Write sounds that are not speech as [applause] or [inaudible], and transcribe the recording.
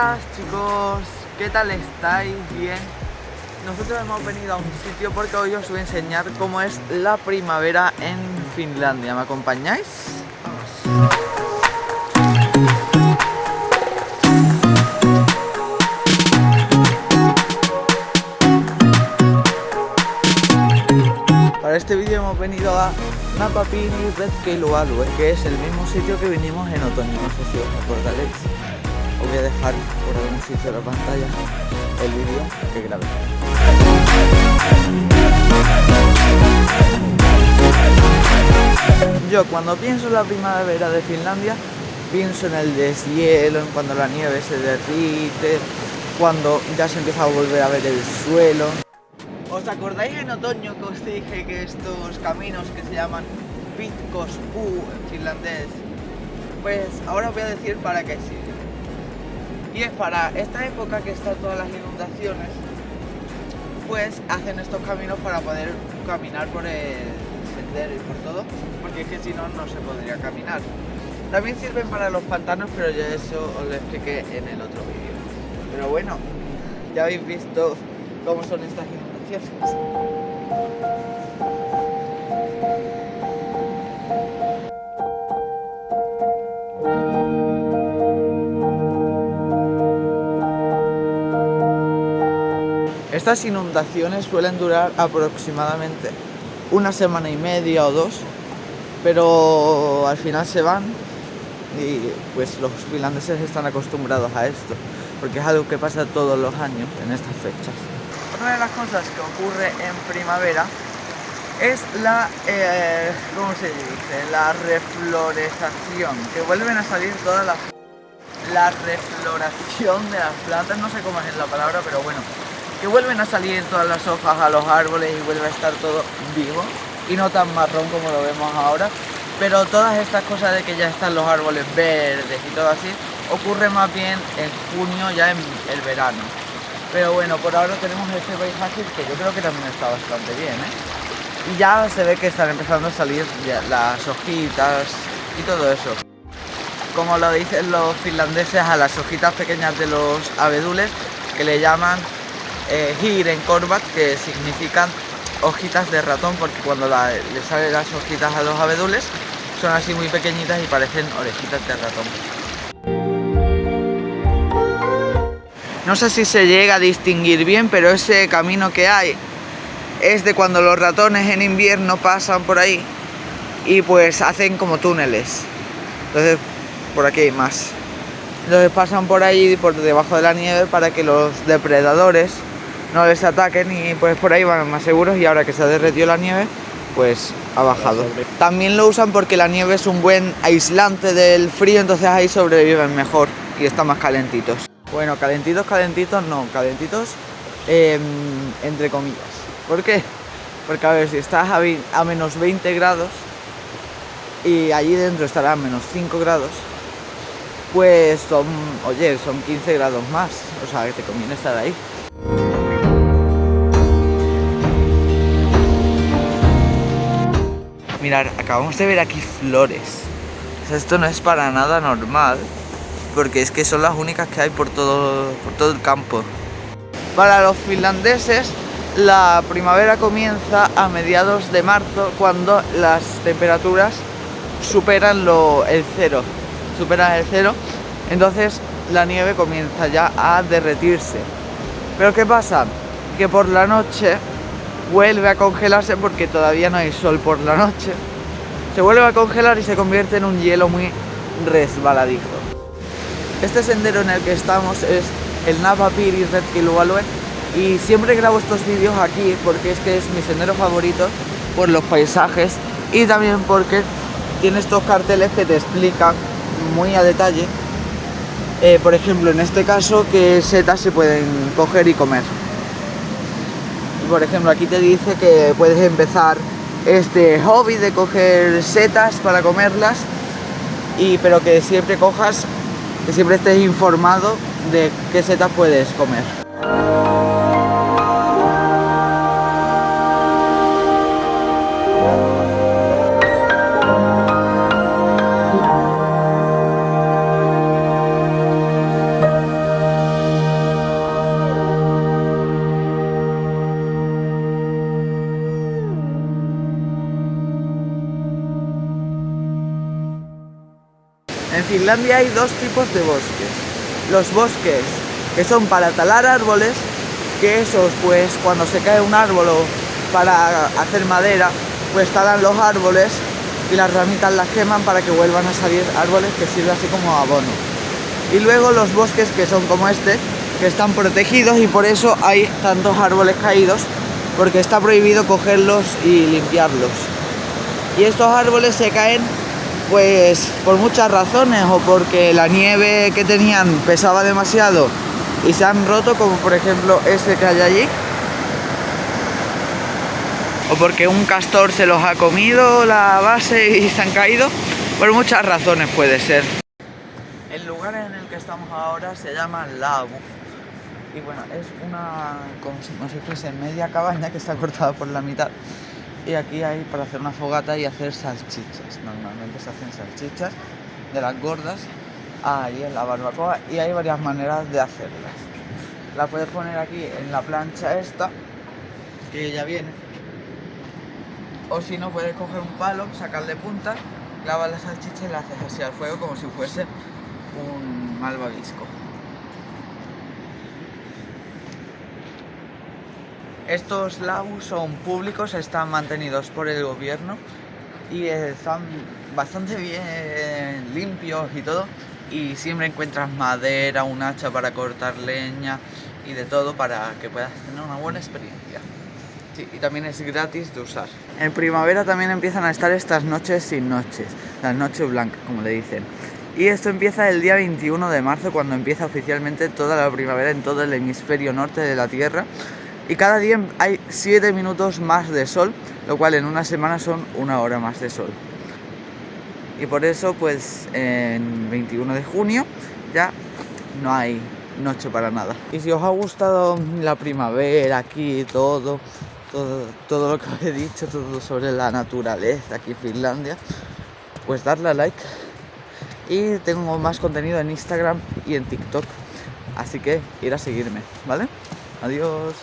días chicos, ¿qué tal estáis? ¿Bien? Nosotros hemos venido a un sitio porque hoy os voy a enseñar cómo es la primavera en Finlandia. ¿Me acompañáis? Vamos. Para este vídeo hemos venido a Napapini Retkeilualue, que es el mismo sitio que vinimos en otoño, no sé si os acordaréis. Os voy a dejar por algún sitio de la pantalla el vídeo que grabé. Yo cuando pienso en la primavera de Finlandia, pienso en el deshielo, en cuando la nieve se derrite, cuando ya se empieza a volver a ver el suelo. ¿Os acordáis en otoño que os dije que estos caminos que se llaman Pitkospuu en finlandés? Pues ahora os voy a decir para qué sirven. Y es para esta época que están todas las inundaciones, pues hacen estos caminos para poder caminar por el sendero y por todo, porque es que si no, no se podría caminar. También sirven para los pantanos, pero yo eso os lo expliqué en el otro vídeo. Pero bueno, ya habéis visto cómo son estas inundaciones. Estas inundaciones suelen durar aproximadamente una semana y media o dos, pero al final se van y pues los finlandeses están acostumbrados a esto, porque es algo que pasa todos los años en estas fechas. Una de las cosas que ocurre en primavera es la, eh, ¿cómo se dice? La reflorezación, que vuelven a salir todas las... La refloración de las plantas, no sé cómo es la palabra, pero bueno, que vuelven a salir todas las hojas a los árboles y vuelve a estar todo vivo. Y no tan marrón como lo vemos ahora. Pero todas estas cosas de que ya están los árboles verdes y todo así ocurre más bien en junio ya en el verano. Pero bueno por ahora tenemos este paisaje que yo creo que también está bastante bien ¿eh? y ya se ve que están empezando a salir las hojitas y todo eso. Como lo dicen los finlandeses a las hojitas pequeñas de los abedules que le llaman eh, en Korvat, que significan hojitas de ratón, porque cuando le salen las hojitas a los abedules son así muy pequeñitas y parecen orejitas de ratón. No sé si se llega a distinguir bien, pero ese camino que hay es de cuando los ratones en invierno pasan por ahí y pues hacen como túneles. Entonces, por aquí hay más. Entonces pasan por ahí, por debajo de la nieve, para que los depredadores no les ataquen y pues por ahí van más seguros y ahora que se ha derretido la nieve pues ha bajado. También lo usan porque la nieve es un buen aislante del frío, entonces ahí sobreviven mejor y están más calentitos. Bueno, calentitos, calentitos, no, calentitos em, entre comillas. ¿Por qué? Porque a ver, si estás a, a menos 20 grados y allí dentro estará a menos 5 grados, pues son, oye, son 15 grados más, o sea que te conviene estar ahí. Acabamos de ver aquí flores. esto no es para nada normal, porque es que son las únicas que hay por todo, por todo el campo. Para los finlandeses, la primavera comienza a mediados de marzo, cuando las temperaturas superan lo, el cero. Superan el cero, entonces la nieve comienza ya a derretirse. Pero ¿qué pasa? Que por la noche vuelve a congelarse porque todavía no hay sol por la noche. Se vuelve a congelar y se convierte en un hielo muy resbaladizo. Este sendero en el que estamos es el Napa Piri Retkilualue y siempre grabo estos vídeos aquí porque es que es mi sendero favorito por los paisajes y también porque tiene estos carteles que te explican muy a detalle eh, por ejemplo en este caso qué setas se pueden coger y comer por ejemplo aquí te dice que puedes empezar este hobby de coger setas para comerlas y pero que siempre cojas que siempre estés informado de qué setas puedes comer Finlandia hay dos tipos de bosques. Los bosques que son para talar árboles, que esos pues cuando se cae un árbol o para hacer madera, pues talan los árboles y las ramitas las queman para que vuelvan a salir árboles que sirven así como abono. Y luego los bosques que son como este, que están protegidos y por eso hay tantos árboles caídos, porque está prohibido cogerlos y limpiarlos. Y estos árboles se caen pues por muchas razones, o porque la nieve que tenían pesaba demasiado y se han roto, como por ejemplo este que hay allí, o porque un castor se los ha comido la base y [laughs] se han caído, por muchas razones puede ser. El lugar en el que estamos ahora se llama Lago y bueno, es una, como si, fuese media cabaña que está cortada por la mitad y aquí hay para hacer una fogata y hacer salchichas, normalmente se hacen salchichas de las gordas ahí en la barbacoa y hay varias maneras de hacerlas. La puedes poner aquí en la plancha esta, que ya viene, o si no puedes coger un palo, sacarle punta, clavas la salchicha y la haces así al fuego como si fuese un malvavisco. Estos lagos son públicos, están mantenidos por el gobierno y están bastante bien limpios y todo y siempre encuentras madera, un hacha para cortar leña y de todo para que puedas tener una buena experiencia. y también es gratis de usar. En primavera también empiezan a estar estas noches sin noches, las noches blancas como le dicen. Y esto empieza el día 21 de marzo cuando empieza oficialmente toda la primavera en todo el hemisferio norte de la Tierra y cada día hay 7 minutos más de sol, lo cual en una semana son una hora más de sol. Y por eso, pues en 21 de junio ya no hay noche para nada. Y si os ha gustado la primavera aquí, todo, todo, todo lo que os he dicho, todo sobre la naturaleza aquí en Finlandia, pues darle a like. Y tengo más contenido en Instagram y en TikTok. Así que ir a seguirme, ¿vale? Adiós.